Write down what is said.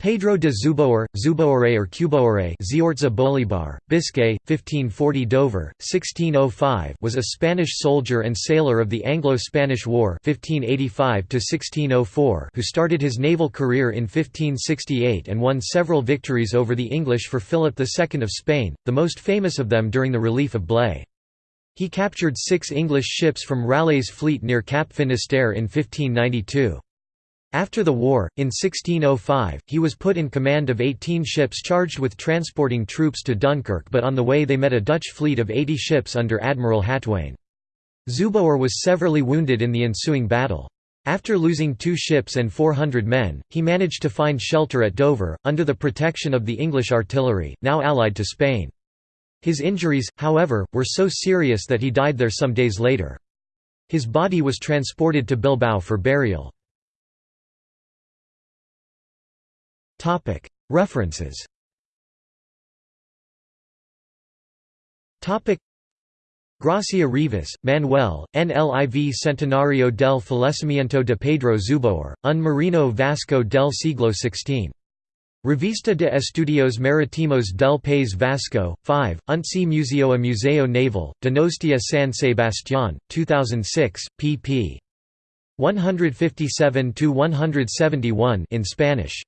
Pedro de Zubiaur, Zubiaurre or Cubiaur Ziortza Bolibar, Biscay, 1540 Dover, 1605 was a Spanish soldier and sailor of the Anglo-Spanish War 1585 who started his naval career in 1568 and won several victories over the English for Philip II of Spain, the most famous of them during the relief of Blaye. He captured six English ships from Raleigh's fleet near Cap Finisterre in 1592. After the war, in 1605, he was put in command of 18 ships charged with transporting troops to Dunkirk but on the way they met a Dutch fleet of 80 ships under Admiral Haultain. Zubiaur was severely wounded in the ensuing battle. After losing two ships and 400 men, he managed to find shelter at Dover, under the protection of the English artillery, now allied to Spain. His injuries, however, were so serious that he died there some days later. His body was transported to Bilbao for burial. References Gracia Rivas, Manuel, NLIV Centenario del Fallecimiento de Pedro Zubiaur, un marino vasco del siglo XVI. Revista de Estudios Marítimos del País Vasco, 5, Untzi Museoa Museo Naval, Donostia San Sebastián, 2006, pp. 157–171 in Spanish.